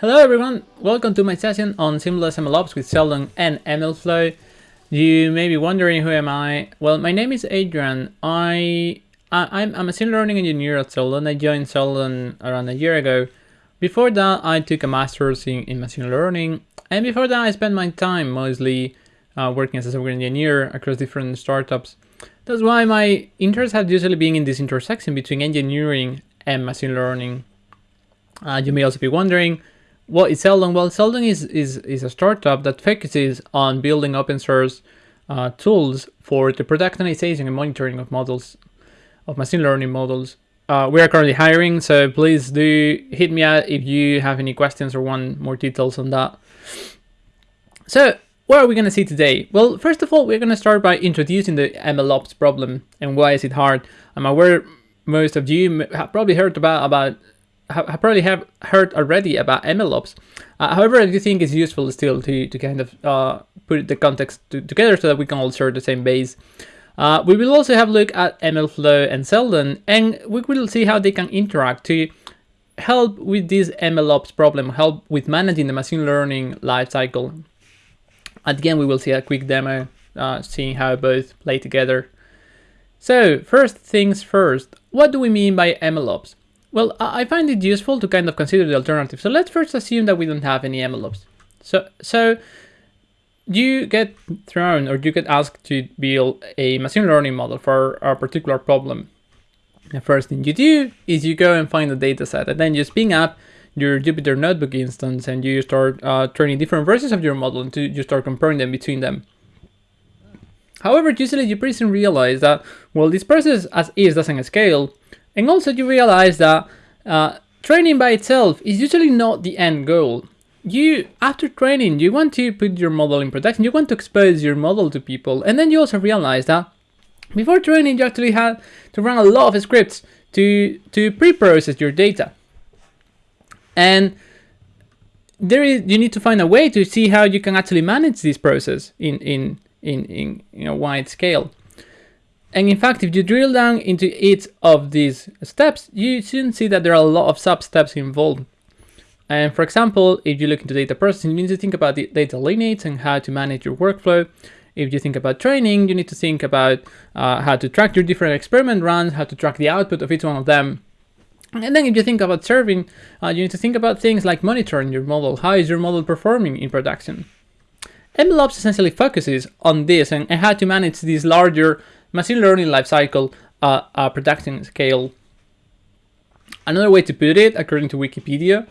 Hello everyone, welcome to my session on Seamless MLOps with Seldon and MLflow. You may be wondering who am I? Well, my name is Adrian. I, I am a machine learning engineer at Seldon. I joined Seldon around a year ago. Before that, I took a master's in, in machine learning, and before that, I spent my time mostly uh, working as a software engineer across different startups. That's why my interests have usually been in this intersection between engineering and machine learning. Uh, you may also be wondering, what is Seldon? Well, Seldon is, is, is a startup that focuses on building open source uh, tools for the productionization and monitoring of models, of machine learning models. Uh, we are currently hiring, so please do hit me out if you have any questions or want more details on that. So what are we going to see today? Well, first of all, we're going to start by introducing the MLOps problem and why is it hard. I'm aware most of you have probably heard about, about have probably have heard already about MLOps. Uh, however, I do think it's useful still to, to kind of uh, put the context to, together so that we can all share the same base. Uh, we will also have a look at MLflow and Seldon, and we will see how they can interact to help with this MLOps problem, help with managing the machine learning lifecycle. At the end, we will see a quick demo, uh, seeing how both play together. So first things first, what do we mean by MLOps? Well, I find it useful to kind of consider the alternative. So let's first assume that we don't have any MLOps. So, so you get thrown or you get asked to build a machine learning model for a particular problem. The first thing you do is you go and find the data set and then you spin up your Jupyter Notebook instance and you start uh, training different versions of your model and you start comparing them between them. However, usually you pretty soon realize that, well, this process as is doesn't scale and also you realize that uh, training by itself is usually not the end goal. You, after training, you want to put your model in production, you want to expose your model to people, and then you also realize that before training you actually had to run a lot of scripts to, to pre-process your data. And there is you need to find a way to see how you can actually manage this process in, in, in, in you know, wide scale. And in fact, if you drill down into each of these steps, you soon see that there are a lot of sub-steps involved. And for example, if you look into data processing, you need to think about the data lineage and how to manage your workflow. If you think about training, you need to think about uh, how to track your different experiment runs, how to track the output of each one of them. And then if you think about serving, uh, you need to think about things like monitoring your model. How is your model performing in production? MLOps essentially focuses on this and, and how to manage these larger machine learning lifecycle uh, uh, production scale. Another way to put it, according to Wikipedia,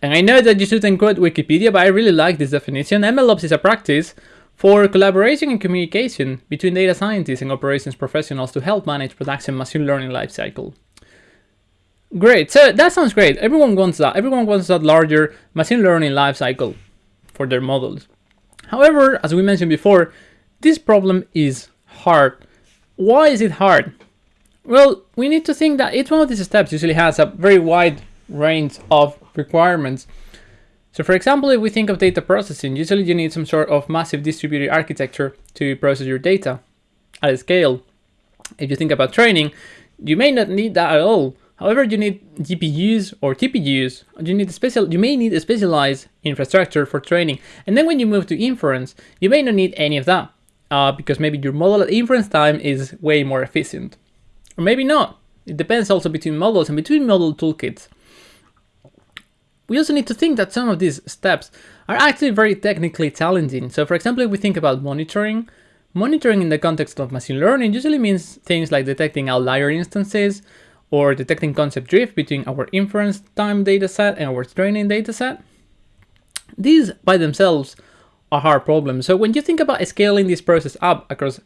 and I know that you shouldn't quote Wikipedia, but I really like this definition. MLOps is a practice for collaboration and communication between data scientists and operations professionals to help manage production machine learning lifecycle. Great, so that sounds great. Everyone wants that. Everyone wants that larger machine learning lifecycle for their models. However, as we mentioned before, this problem is hard why is it hard? Well, we need to think that each one of these steps usually has a very wide range of requirements. So for example, if we think of data processing, usually you need some sort of massive distributed architecture to process your data at a scale. If you think about training, you may not need that at all. However, you need GPUs or TPUs. You need special. You may need a specialized infrastructure for training. And then when you move to inference, you may not need any of that uh, because maybe your model at inference time is way more efficient. Or maybe not. It depends also between models and between model toolkits. We also need to think that some of these steps are actually very technically challenging. So for example, if we think about monitoring, monitoring in the context of machine learning usually means things like detecting outlier instances or detecting concept drift between our inference time dataset and our training dataset. These by themselves a hard problem. So when you think about scaling this process up across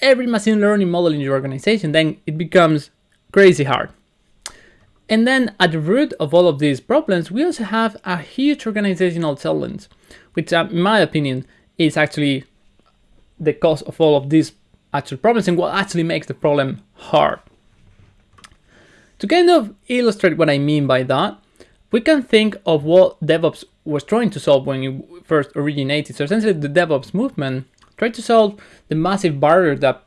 every machine learning model in your organization, then it becomes crazy hard. And then at the root of all of these problems, we also have a huge organizational challenge, which uh, in my opinion is actually the cause of all of these actual problems and what actually makes the problem hard. To kind of illustrate what I mean by that, we can think of what DevOps was trying to solve when it first originated. So essentially the DevOps movement tried to solve the massive barrier that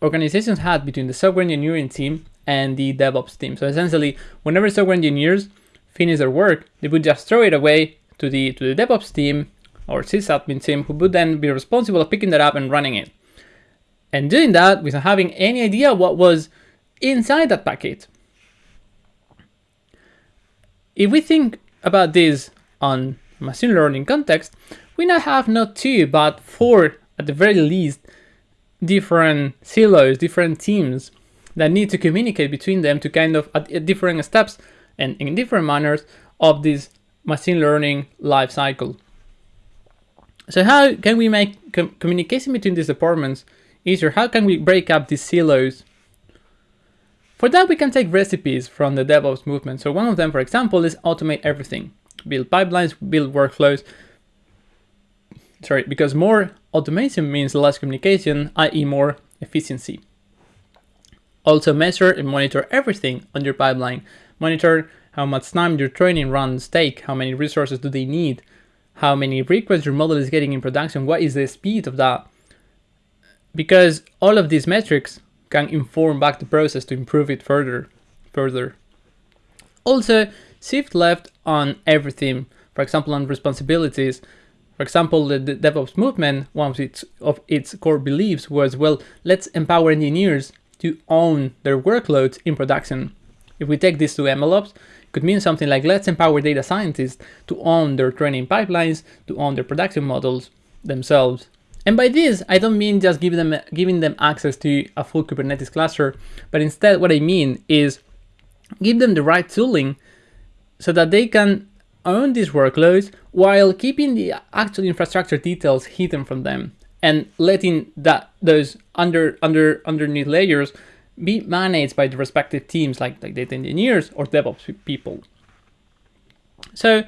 organizations had between the software engineering team and the DevOps team. So essentially, whenever software engineers finish their work, they would just throw it away to the to the DevOps team or sysadmin team who would then be responsible of picking that up and running it. And doing that without having any idea what was inside that packet. If we think about this on machine learning context, we now have not two, but four, at the very least, different silos, different teams that need to communicate between them to kind of at, different steps and in different manners of this machine learning life cycle. So how can we make com communication between these departments easier? How can we break up these silos? For that, we can take recipes from the DevOps movement. So one of them, for example, is automate everything. Build pipelines, build workflows. Sorry, because more automation means less communication, i.e. more efficiency. Also measure and monitor everything on your pipeline. Monitor how much time your training runs take, how many resources do they need, how many requests your model is getting in production, what is the speed of that. Because all of these metrics can inform back the process to improve it further. further. Also, shift left on everything, for example, on responsibilities. For example, the, the DevOps movement, one of its, of its core beliefs was, well, let's empower engineers to own their workloads in production. If we take this to MLOps, it could mean something like let's empower data scientists to own their training pipelines, to own their production models themselves. And by this, I don't mean just giving them, giving them access to a full Kubernetes cluster, but instead what I mean is give them the right tooling so that they can own these workloads while keeping the actual infrastructure details hidden from them and letting that those under under underneath layers be managed by the respective teams like, like data engineers or DevOps people. So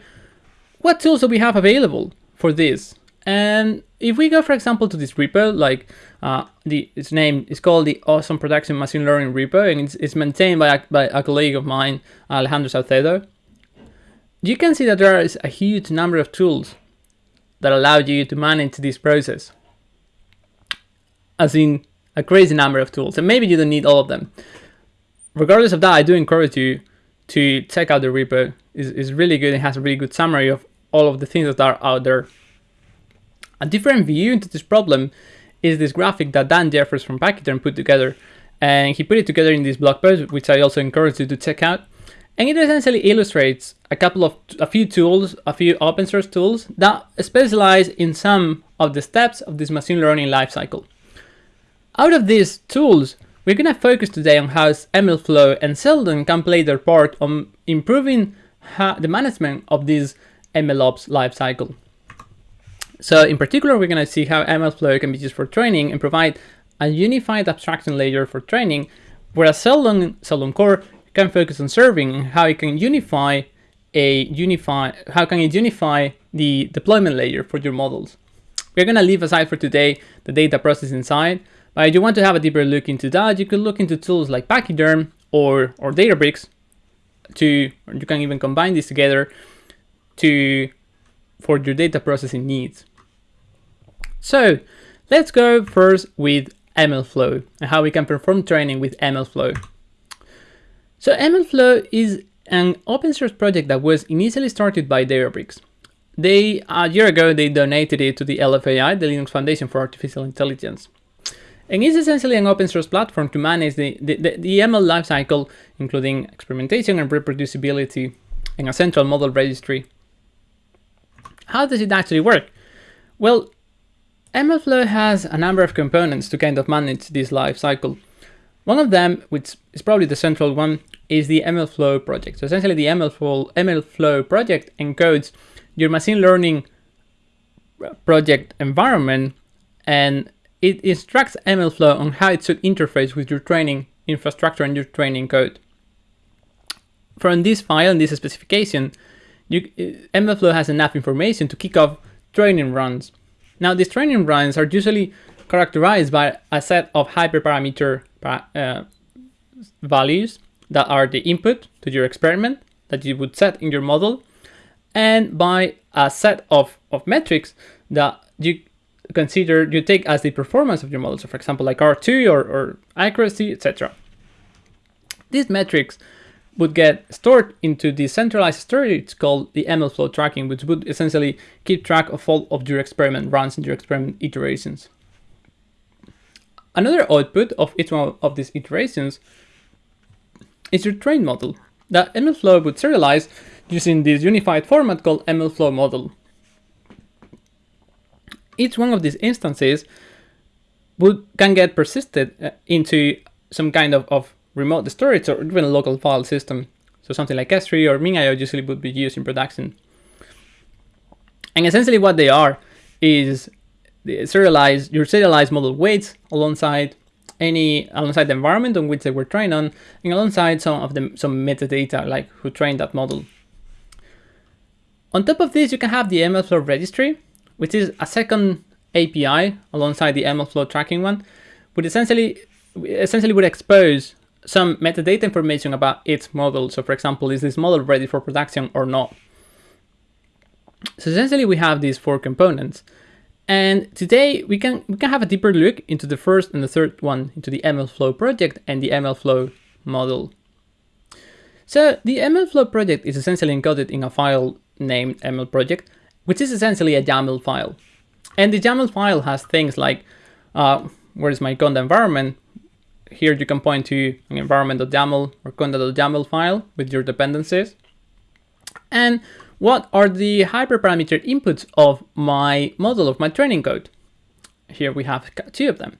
what tools do we have available for this? And if we go, for example, to this repo, like uh, the its name is called the Awesome Production Machine Learning repo, and it's, it's maintained by by a colleague of mine, Alejandro Saucedo. You can see that there is a huge number of tools that allow you to manage this process as in a crazy number of tools, and maybe you don't need all of them. Regardless of that, I do encourage you to check out the repo. It's, it's really good. It has a really good summary of all of the things that are out there. A different view into this problem is this graphic that Dan Jeffries from Pachyderm put together. And he put it together in this blog post, which I also encourage you to check out. And it essentially illustrates a couple of, a few tools, a few open source tools that specialize in some of the steps of this machine learning lifecycle. Out of these tools, we're going to focus today on how MLflow and Seldon can play their part on improving the management of this MLOps lifecycle. So in particular, we're going to see how MLflow can be used for training and provide a unified abstraction layer for training, whereas Seldon, Seldon Core can focus on serving and how it can unify a unify, how can it unify the deployment layer for your models. We're going to leave aside for today the data processing side but if you want to have a deeper look into that, you could look into tools like Pachyderm or, or Databricks to, you can even combine these together to, for your data processing needs. So let's go first with MLflow and how we can perform training with MLflow. So MLflow is an open source project that was initially started by Databricks. They, a year ago, they donated it to the LFAI, the Linux Foundation for Artificial Intelligence. And it's essentially an open source platform to manage the, the, the, the ML lifecycle, including experimentation and reproducibility, and a central model registry. How does it actually work? Well, MLflow has a number of components to kind of manage this lifecycle. One of them, which is probably the central one, is the MLflow project. So essentially the MLflow, MLflow project encodes your machine learning project environment and it instructs MLflow on how it should interface with your training infrastructure and your training code. From this file and this specification, you, MLflow has enough information to kick off training runs. Now, these training runs are usually characterized by a set of hyperparameter uh, values that are the input to your experiment that you would set in your model, and by a set of, of metrics that you consider you take as the performance of your model. So for example, like R2 or, or accuracy, etc. These metrics would get stored into the centralized storage called the MLflow tracking, which would essentially keep track of all of your experiment runs and your experiment iterations. Another output of each one of these iterations is your train model that MLflow would serialize using this unified format called MLflow model. Each one of these instances would can get persisted uh, into some kind of, of remote storage or even a local file system. So something like S3 or MinIO usually would be used in production. And essentially what they are is serialized, your serialized model weights alongside any alongside the environment on which they were trained on and alongside some of the some metadata like who trained that model. On top of this, you can have the MLflow registry, which is a second API alongside the MLflow tracking one, which essentially essentially would expose some metadata information about its model. So for example, is this model ready for production or not? So essentially we have these four components. And today we can we can have a deeper look into the first and the third one, into the MLflow project and the MLflow model. So the MLflow project is essentially encoded in a file named MLproject, which is essentially a YAML file. And the YAML file has things like uh, where is my conda environment, here you can point to an environment.yaml or conda.yaml file with your dependencies. And what are the hyperparameter inputs of my model of my training code? Here we have two of them.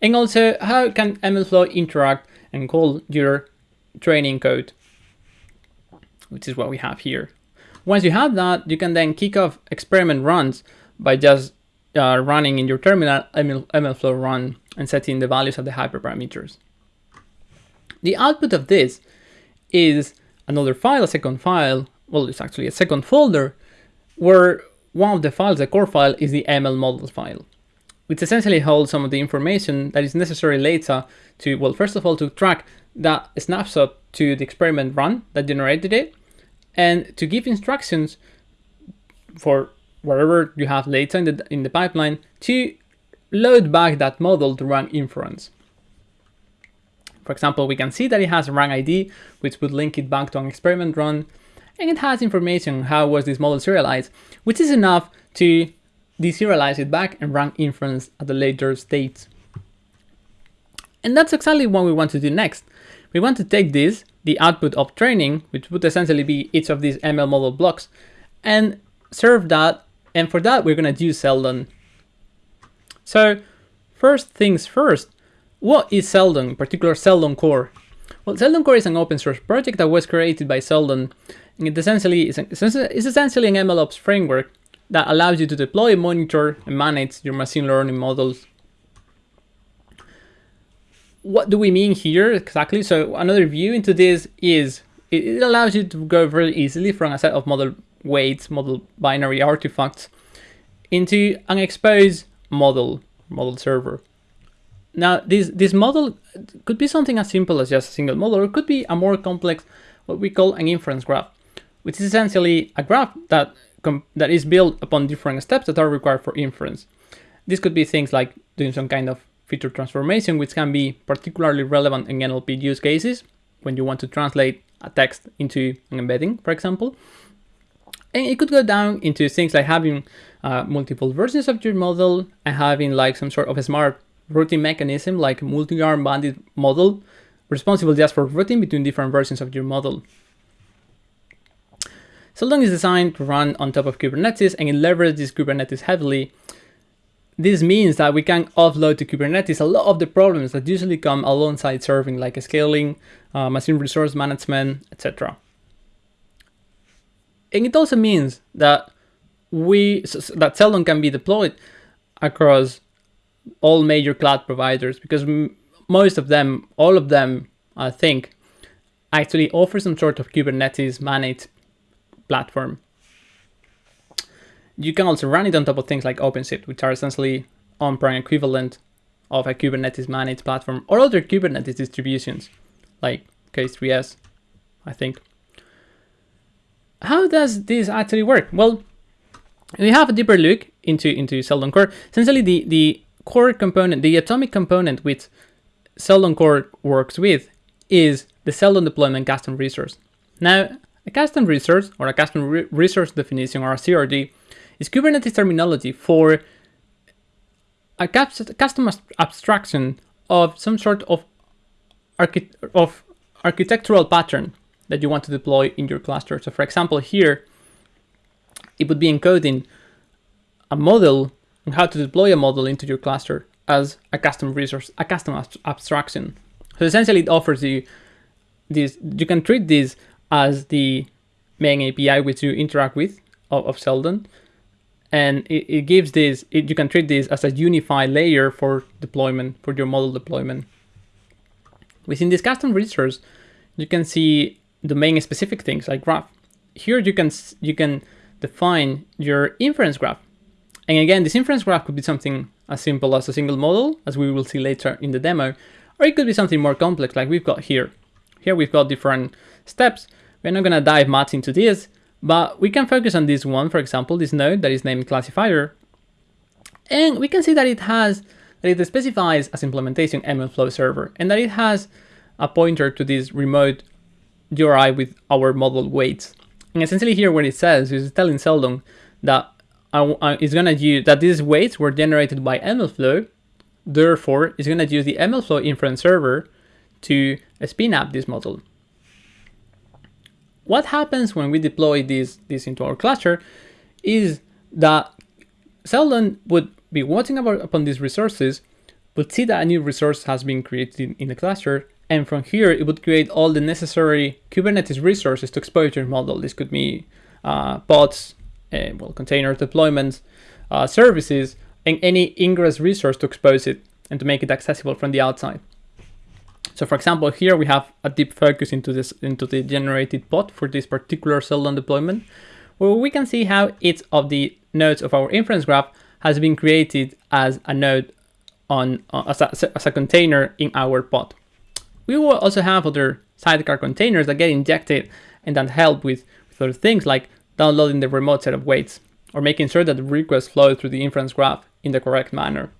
And also how can MLflow interact and call your training code, which is what we have here. Once you have that, you can then kick off experiment runs by just uh, running in your terminal ML, MLflow run and setting the values of the hyperparameters. The output of this is another file, a second file, well, it's actually a second folder, where one of the files, the core file, is the ML model file, which essentially holds some of the information that is necessary later to, well, first of all, to track that snapshot to the experiment run that generated it, and to give instructions for wherever you have later in the, in the pipeline to load back that model to run inference. For example, we can see that it has a run ID, which would link it back to an experiment run, and it has information how was this model serialized, which is enough to deserialize it back and run inference at a later state. And that's exactly what we want to do next. We want to take this, the output of training, which would essentially be each of these ML model blocks, and serve that. And for that, we're going to use Seldon so first things first, what is Seldon, in particular Seldon Core? Well, Seldon Core is an open source project that was created by Seldon. It essentially is, is essentially an MLOps framework that allows you to deploy, monitor, and manage your machine learning models. What do we mean here exactly? So another view into this is it allows you to go very easily from a set of model weights, model binary artifacts, into an exposed model, model server. Now, this, this model could be something as simple as just a single model, or it could be a more complex, what we call an inference graph, which is essentially a graph that, that is built upon different steps that are required for inference. This could be things like doing some kind of feature transformation, which can be particularly relevant in NLP use cases, when you want to translate a text into an embedding, for example. And it could go down into things like having uh, multiple versions of your model and having like some sort of a smart routing mechanism like multi-arm bandit model responsible just for routing between different versions of your model. Seldon is designed to run on top of Kubernetes and it leverages Kubernetes heavily. This means that we can offload to Kubernetes a lot of the problems that usually come alongside serving like scaling, uh, machine resource management, etc. And it also means that we that Seldon can be deployed across all major cloud providers because most of them, all of them, I think, actually offer some sort of Kubernetes managed platform. You can also run it on top of things like OpenShift, which are essentially on-prem equivalent of a Kubernetes managed platform or other Kubernetes distributions like K3S, I think. How does this actually work? Well, we have a deeper look into, into Seldon Core. Essentially, the, the core component, the atomic component which Seldon Core works with is the Seldon deployment custom resource. Now, a custom resource or a custom re resource definition or a CRD is Kubernetes terminology for a custom abstraction of some sort of, archi of architectural pattern that you want to deploy in your cluster. So for example, here, it would be encoding a model on how to deploy a model into your cluster as a custom resource, a custom abstraction. So essentially it offers you this, you can treat this as the main API which you interact with of, of Seldon. And it, it gives this, it, you can treat this as a unified layer for deployment, for your model deployment. Within this custom resource, you can see the main specific things like graph. Here you can, you can define your inference graph. And again, this inference graph could be something as simple as a single model, as we will see later in the demo, or it could be something more complex like we've got here. Here we've got different steps. We're not gonna dive much into this, but we can focus on this one, for example, this node that is named classifier. And we can see that it has, that it specifies as implementation MLflow server, and that it has a pointer to this remote URI with our model weights. And essentially here what it says is telling Seldon that uh, it's gonna use, that these weights were generated by MLflow, therefore it's gonna use the MLflow inference server to spin up this model. What happens when we deploy this, this into our cluster is that Seldon would be watching about, upon these resources, would see that a new resource has been created in the cluster, and from here it would create all the necessary Kubernetes resources to exploit your model. This could be uh, pods, uh, well, container deployments, uh, services, and any ingress resource to expose it and to make it accessible from the outside. So for example, here we have a deep focus into this into the generated pod for this particular Seldon deployment, where we can see how each of the nodes of our inference graph has been created as a node on uh, as, a, as a container in our pod. We will also have other sidecar containers that get injected and that help with, with other things like downloading the remote set of weights or making sure that the requests flow through the inference graph in the correct manner.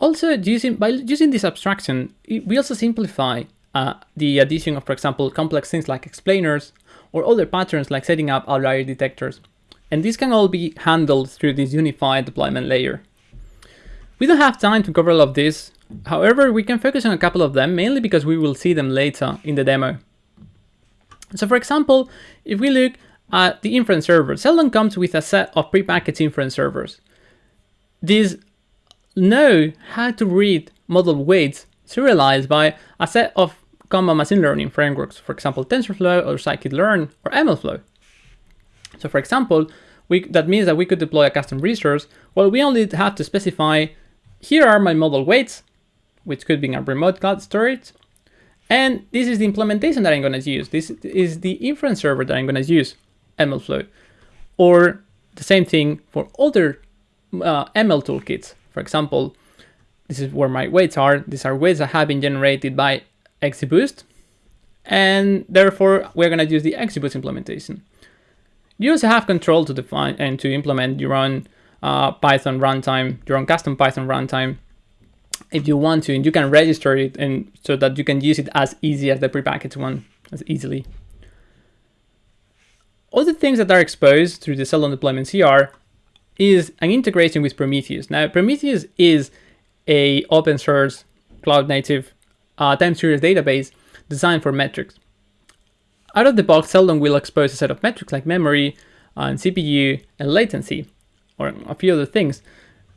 Also, using by using this abstraction, we also simplify uh, the addition of, for example, complex things like explainers or other patterns like setting up outlier detectors. And these can all be handled through this unified deployment layer. We don't have time to cover all of this. However, we can focus on a couple of them, mainly because we will see them later in the demo. So for example, if we look at the inference server, Seldon comes with a set of prepackaged inference servers. These know how to read model weights serialized by a set of common machine learning frameworks, for example, TensorFlow or scikit-learn or MLflow. So for example, we, that means that we could deploy a custom resource. Well, we only have to specify, here are my model weights, which could be in a remote cloud storage. And this is the implementation that I'm going to use. This is the inference server that I'm going to use, MLflow. Or the same thing for other uh, ML toolkits. For example, this is where my weights are. These are weights that have been generated by XGBoost. And therefore, we're going to use the XGBoost implementation. You also have control to define and to implement your own uh, Python runtime, your own custom Python runtime if you want to, and you can register it and so that you can use it as easy as the prepackaged one, as easily. All the things that are exposed through the Seldon deployment CR is an integration with Prometheus. Now, Prometheus is a open source cloud native uh, time series database designed for metrics. Out of the box, Seldon will expose a set of metrics like memory uh, and CPU and latency, or a few other things,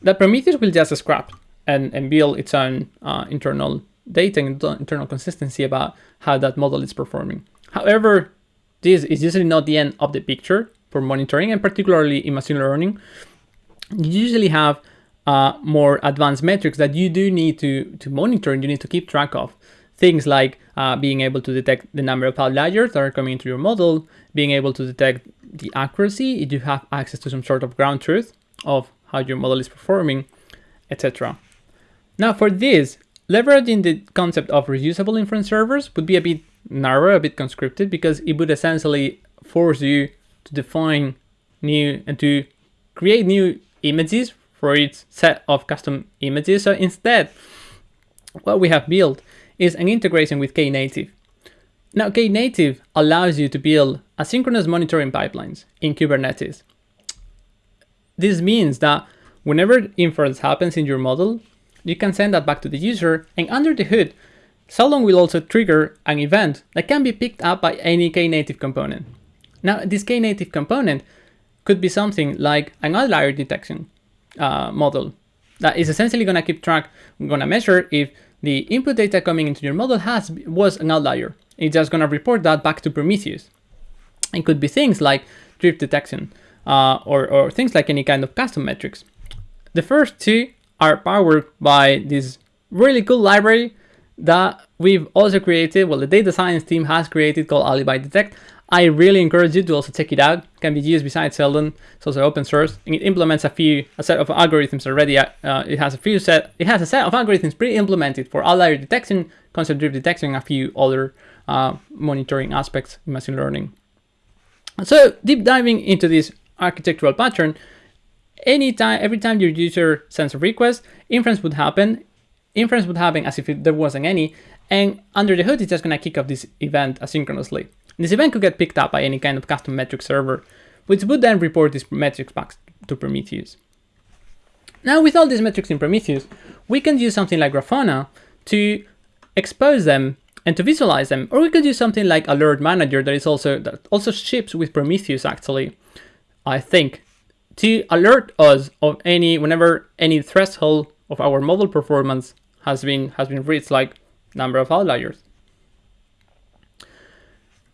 that Prometheus will just scrap and, and build its own uh, internal data and internal consistency about how that model is performing. However, this is usually not the end of the picture for monitoring and particularly in machine learning, you usually have uh, more advanced metrics that you do need to, to monitor and you need to keep track of. Things like uh, being able to detect the number of outliers that are coming into your model, being able to detect the accuracy if you have access to some sort of ground truth of how your model is performing, etc. Now for this, leveraging the concept of reusable inference servers would be a bit narrow, a bit conscripted, because it would essentially force you to define new and to create new images for its set of custom images. So instead, what we have built is an integration with Knative. Now, Knative allows you to build asynchronous monitoring pipelines in Kubernetes. This means that whenever inference happens in your model, you can send that back to the user, and under the hood, Seldon will also trigger an event that can be picked up by any Knative component. Now, this Knative component could be something like an outlier detection uh, model that is essentially going to keep track, going to measure if the input data coming into your model has was an outlier. It's just going to report that back to Prometheus. It could be things like drift detection uh, or, or things like any kind of custom metrics. The first two are powered by this really cool library that we've also created, well, the data science team has created called Alibi Detect. I really encourage you to also check it out. It can be used besides Seldon. It's also open source. And it implements a few a set of algorithms already. Uh, it has a few set it has a set of algorithms pre-implemented for outlier detection, concept drift detection, and a few other uh, monitoring aspects in machine learning. So deep diving into this architectural pattern, anytime every time your user sends a request, inference would happen inference would happen as if it, there wasn't any, and under the hood, it's just going to kick off this event asynchronously. This event could get picked up by any kind of custom metric server, which would then report these metrics back to Prometheus. Now, with all these metrics in Prometheus, we can use something like Grafana to expose them and to visualize them, or we could use something like Alert Manager that is also that also ships with Prometheus actually, I think, to alert us of any whenever any threshold of our model performance has been has been reached like number of outliers.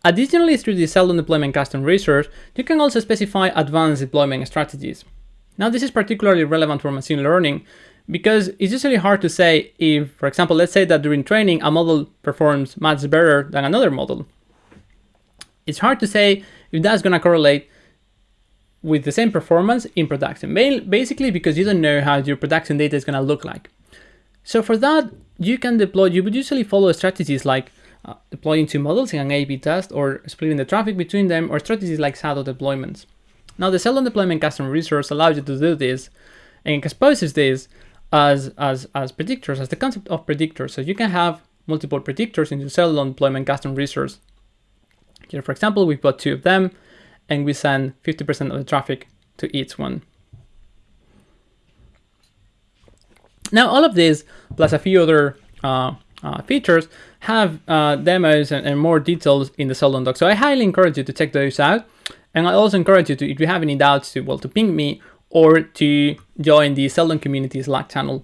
Additionally, through the Seldon deployment custom resource, you can also specify advanced deployment strategies. Now, this is particularly relevant for machine learning because it's usually hard to say if, for example, let's say that during training, a model performs much better than another model. It's hard to say if that's going to correlate with the same performance in production, basically because you don't know how your production data is going to look like. So for that, you can deploy, you would usually follow strategies like uh, deploying two models in an A-B test or splitting the traffic between them or strategies like shadow deployments. Now the Seldon deployment custom resource allows you to do this and exposes this as, as, as predictors, as the concept of predictors. So you can have multiple predictors in your Seldon deployment custom resource. Here, for example, we've got two of them and we send 50% of the traffic to each one. Now, all of this, plus a few other uh, uh, features, have uh, demos and, and, more details in the Seldon doc. So I highly encourage you to check those out. And I also encourage you to, if you have any doubts, to well to ping me or to join the Seldon community Slack channel.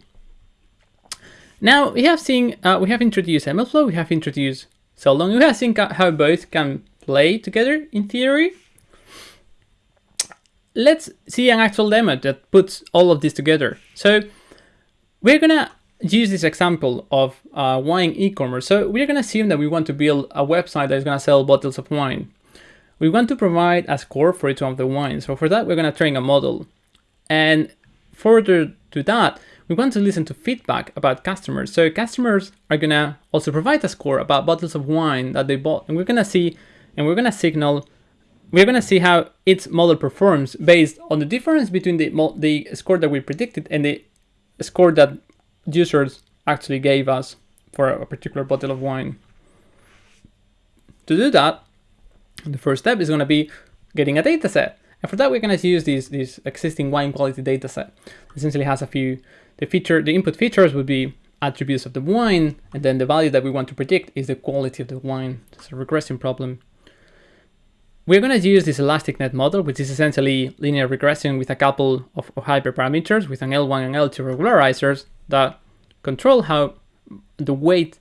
Now we have seen uh, we have introduced MLflow, we have introduced Seldon. We have seen how both can play together in theory. Let's see an actual demo that puts all of this together. So we're gonna use this example of uh, wine e-commerce. So we're gonna assume that we want to build a website that is gonna sell bottles of wine. We want to provide a score for each one of the wines. So for that, we're gonna train a model. And further to that, we want to listen to feedback about customers. So customers are gonna also provide a score about bottles of wine that they bought. And we're gonna see, and we're gonna signal, we're gonna see how its model performs based on the difference between the, the score that we predicted and the score that users actually gave us for a particular bottle of wine. To do that, the first step is going to be getting a data set. And for that, we're going to use this, this existing wine quality data set. Essentially has a few, the feature, the input features would be attributes of the wine, and then the value that we want to predict is the quality of the wine. It's a regression problem. We're going to use this ElasticNet model, which is essentially linear regression with a couple of hyperparameters with an L1 and L2 regularizers that control how the weight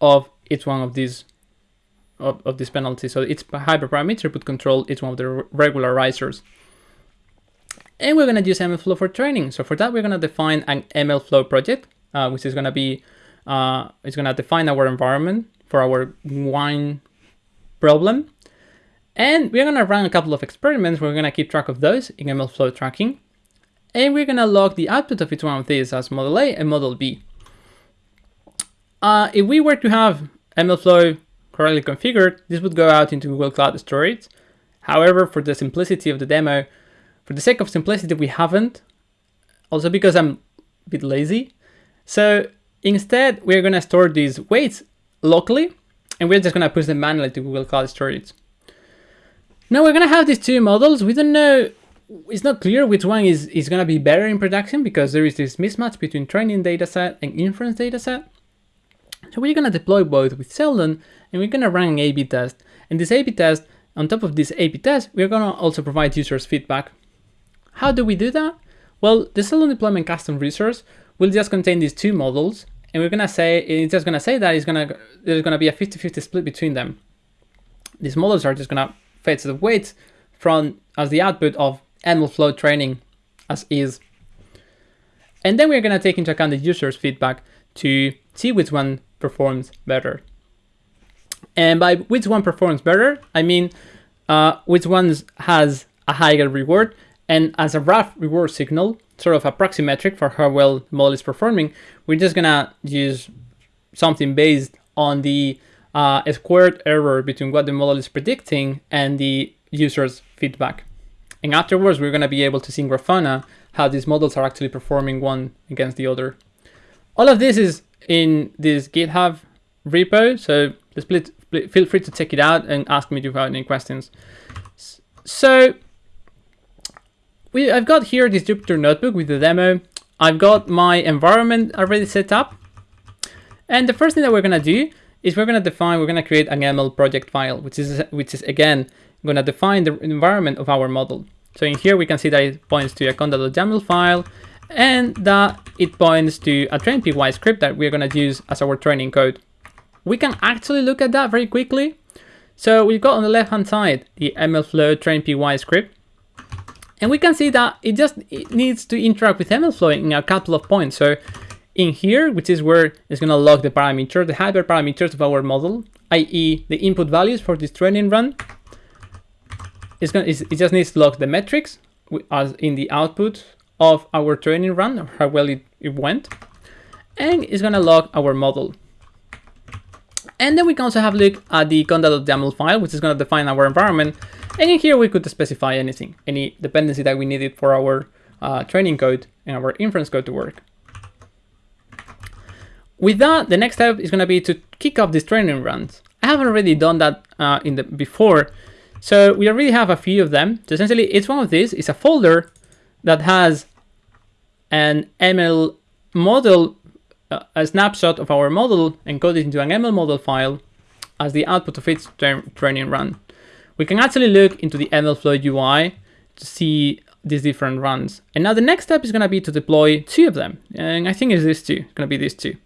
of each one of these of, of these penalties. So each hyperparameter would control each one of the regularizers. And we're going to use MLflow for training. So for that, we're going to define an MLflow project, uh, which is going to be, uh, it's going to define our environment for our wine problem. And we're going to run a couple of experiments. We're going to keep track of those in MLflow tracking. And we're going to log the output of each one of these as model A and model B. Uh, if we were to have MLflow correctly configured, this would go out into Google Cloud Storage. However, for the simplicity of the demo, for the sake of simplicity, we haven't. Also because I'm a bit lazy. So Instead, we're going to store these weights locally, and we're just going to push them manually to Google Cloud Storage. Now we're going to have these two models. We don't know, it's not clear which one is, is going to be better in production because there is this mismatch between training dataset and inference dataset. So we're going to deploy both with Seldon, and we're going to run an A-B test. And this A-B test, on top of this A-B test, we're going to also provide users feedback. How do we do that? Well, the Seldon deployment custom resource will just contain these two models, and we're gonna say it's just gonna say that it's gonna there's gonna be a 50-50 split between them. These models are just gonna fetch the weights from as the output of MLflow training as is. And then we're gonna take into account the user's feedback to see which one performs better. And by which one performs better, I mean uh, which one has a higher reward. And as a rough reward signal, sort of a proxy metric for how well the model is performing, we're just gonna use something based on the uh, squared error between what the model is predicting and the user's feedback. And afterwards, we're gonna be able to see in Grafana how these models are actually performing one against the other. All of this is in this GitHub repo, so feel free to check it out and ask me if you have any questions. So we, I've got here this Jupyter notebook with the demo. I've got my environment already set up. And the first thing that we're gonna do is we're gonna define, we're gonna create an ML project file, which is, which is again, gonna define the environment of our model. So in here, we can see that it points to a conda.yaml file and that it points to a trainpy script that we're gonna use as our training code. We can actually look at that very quickly. So we've got on the left-hand side, the MLflow trainpy script. And we can see that it just it needs to interact with MLflow in a couple of points. So in here, which is where it's going to log the parameter, the hyperparameters of our model, i.e. the input values for this training run. It's to, it just needs to log the metrics as in the output of our training run, how well it, it went. And it's going to log our model. And then we can also have a look at the conda.yaml file, which is going to define our environment. And in here, we could specify anything, any dependency that we needed for our uh, training code and our inference code to work. With that, the next step is going to be to kick off these training runs. I haven't already done that uh, in the before, so we already have a few of them. So essentially, each one of these is a folder that has an ML model uh, a snapshot of our model encoded into an ML model file as the output of its tra training run. We can actually look into the MLflow UI to see these different runs. And now the next step is going to be to deploy two of them. And I think it's this two, it's going to be these two.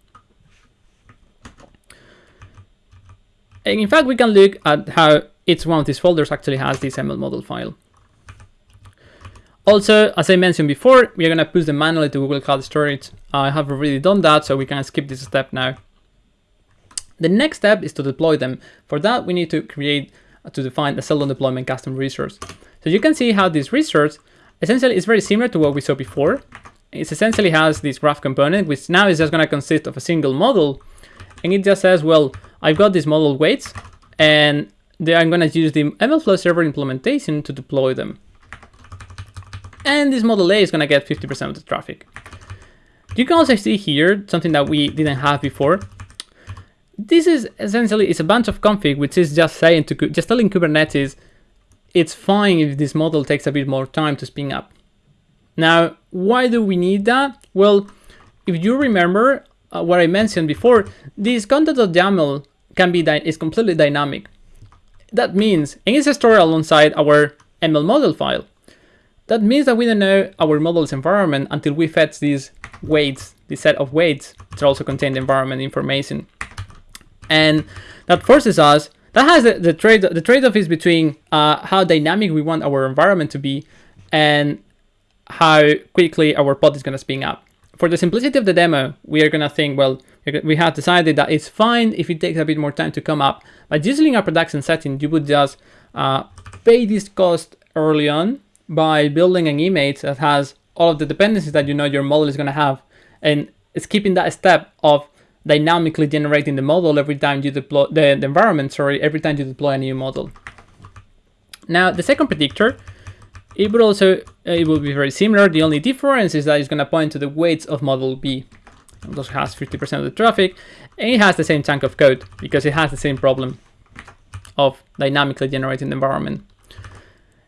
And in fact, we can look at how each one of these folders actually has this ML model file. Also, as I mentioned before, we are going to push them manually to Google Cloud Storage. I have already done that, so we can skip this step now. The next step is to deploy them. For that, we need to create, uh, to define a Seldon deployment custom resource. So you can see how this resource essentially is very similar to what we saw before. It essentially has this graph component, which now is just going to consist of a single model. And it just says, well, I've got these model weights, and I'm going to use the MLflow server implementation to deploy them and this model A is going to get 50% of the traffic. You can also see here something that we didn't have before. This is essentially it's a bunch of config which is just saying to just telling Kubernetes it's fine if this model takes a bit more time to spin up. Now, why do we need that? Well, if you remember uh, what I mentioned before, this conda.yaml can be is completely dynamic. That means, it's stored alongside our ML model file. That means that we don't know our model's environment until we fetch these weights, the set of weights that also contain the environment information. And that forces us, that has the, the trade the trade-off is between uh, how dynamic we want our environment to be and how quickly our pod is going to spin up. For the simplicity of the demo, we are going to think, well, we have decided that it's fine if it takes a bit more time to come up, but usually in a production setting, you would just uh, pay this cost early on by building an image that has all of the dependencies that you know your model is going to have and skipping that step of dynamically generating the model every time you deploy the, the environment, sorry, every time you deploy a new model. Now, the second predictor, it would also, it will be very similar. The only difference is that it's going to point to the weights of model B. also has 50% of the traffic, and it has the same chunk of code because it has the same problem of dynamically generating the environment.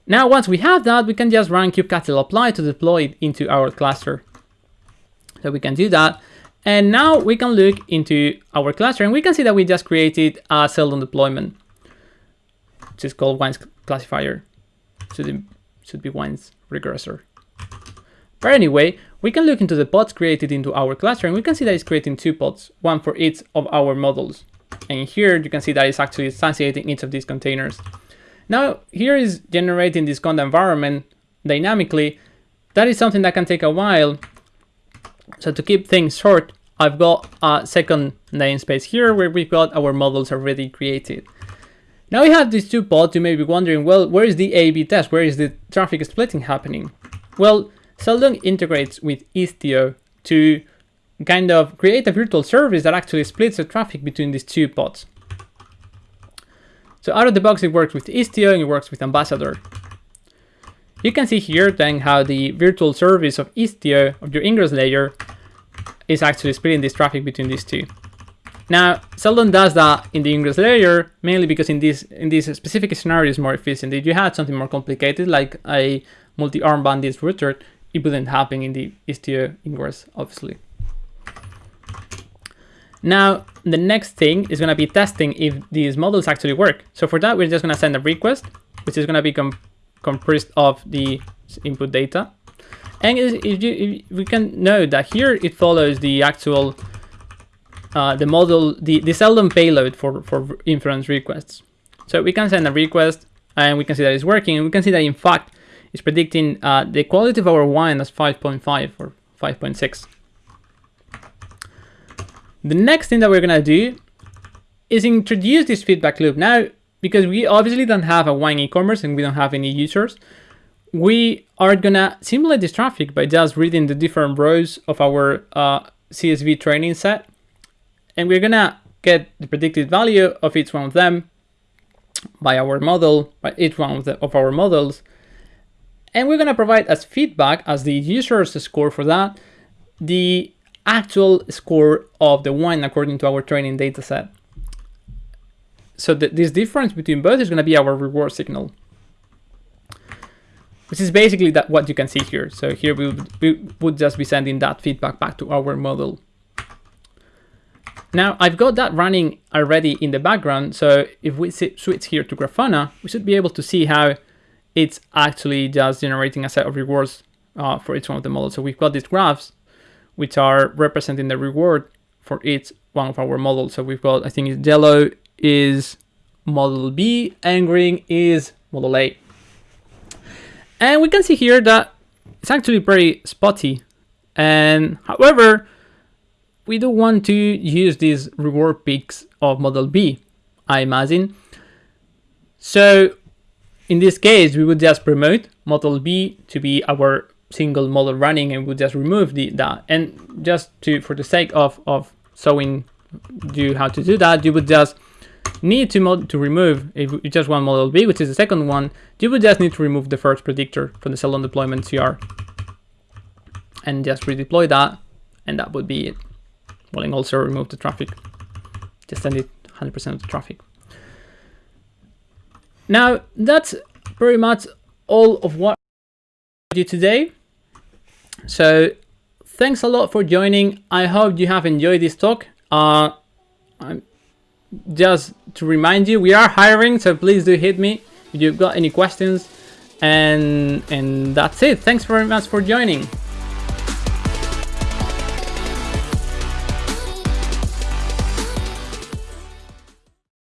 Now, once we have that, we can just run kubectl apply to deploy it into our cluster. So we can do that. And now we can look into our cluster and we can see that we just created a Seldon deployment, which is called wines classifier. Should should be wines regressor. But anyway, we can look into the pods created into our cluster and we can see that it's creating two pods, one for each of our models. And here you can see that it's actually instantiating each of these containers. Now, here is generating this conda environment dynamically. That is something that can take a while. So to keep things short, I've got a second namespace here where we've got our models already created. Now we have these two pods, you may be wondering, well, where is the A-B test? Where is the traffic splitting happening? Well, Seldon integrates with Istio to kind of create a virtual service that actually splits the traffic between these two pods. So out of the box, it works with Istio and it works with Ambassador. You can see here then how the virtual service of Istio, of your ingress layer, is actually splitting this traffic between these two. Now, Seldon does that in the ingress layer, mainly because in this in this specific scenario is more efficient. If you had something more complicated, like a multi-arm bandit router, it wouldn't happen in the Istio ingress, obviously. Now, the next thing is going to be testing if these models actually work. So for that, we're just going to send a request, which is going to be com compressed of the input data. And if, you, if we can know that here it follows the actual, uh, the model, the, the Seldon payload for, for inference requests. So we can send a request and we can see that it's working. And we can see that in fact, it's predicting uh, the quality of our wine as 5.5 or 5.6. The next thing that we're gonna do is introduce this feedback loop. Now, because we obviously don't have a wine e-commerce and we don't have any users, we are gonna simulate this traffic by just reading the different rows of our uh, CSV training set. And we're gonna get the predicted value of each one of them by our model, by each one of, the, of our models. And we're gonna provide as feedback as the user's score for that, the actual score of the wine according to our training data set. So this difference between both is going to be our reward signal, which is basically that what you can see here. So here we would, we would just be sending that feedback back to our model. Now I've got that running already in the background. So if we switch here to Grafana, we should be able to see how it's actually just generating a set of rewards uh, for each one of the models. So we've got these graphs which are representing the reward for each one of our models. So we've got, I think it's yellow is model B and green is model A. And we can see here that it's actually pretty spotty. And however, we don't want to use these reward peaks of model B, I imagine. So in this case, we would just promote model B to be our single model running and we'll just remove the that. And just to for the sake of, of showing you how to do that, you would just need to mod to remove if you just want model B, which is the second one, you would just need to remove the first predictor from the Seldon deployment CR and just redeploy that, and that would be it. Well, and also remove the traffic. Just send it 100% of the traffic. Now, that's pretty much all of what I do today. So thanks a lot for joining. I hope you have enjoyed this talk. Uh, just to remind you, we are hiring, so please do hit me if you've got any questions. And, and that's it. Thanks very much for joining.